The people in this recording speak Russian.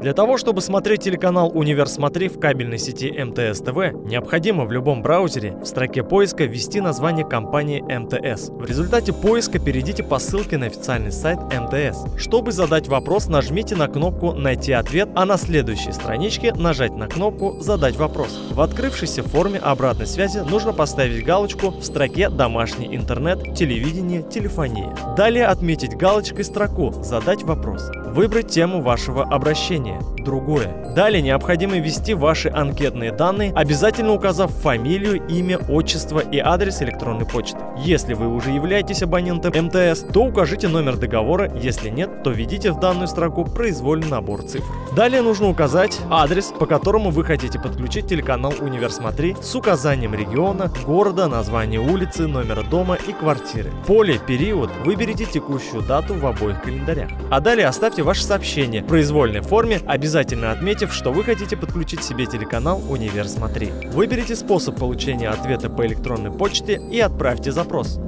Для того, чтобы смотреть телеканал «Универ Смотри» в кабельной сети МТС ТВ, необходимо в любом браузере в строке поиска ввести название компании МТС. В результате поиска перейдите по ссылке на официальный сайт МТС. Чтобы задать вопрос, нажмите на кнопку «Найти ответ», а на следующей страничке нажать на кнопку «Задать вопрос». В открывшейся форме обратной связи нужно поставить галочку в строке «Домашний интернет», «Телевидение», «Телефония». Далее отметить галочкой строку «Задать вопрос». Выбрать тему вашего обращения «Другое». Далее необходимо ввести ваши анкетные данные, обязательно указав фамилию, имя, отчество и адрес электронной почты. Если вы уже являетесь абонентом МТС, то укажите номер договора, если нет, то введите в данную строку произвольный набор цифр. Далее нужно указать адрес, по которому вы хотите подключить телеканал «Универ Смотри» с указанием региона, города, названия улицы, номера дома и квартиры. Поле «Период» выберите текущую дату в обоих календарях. А далее оставьте ваше сообщение в произвольной форме, обязательно отметив, что вы хотите подключить себе телеканал «Универ Смотри». Выберите способ получения ответа по электронной почте и отправьте запрос.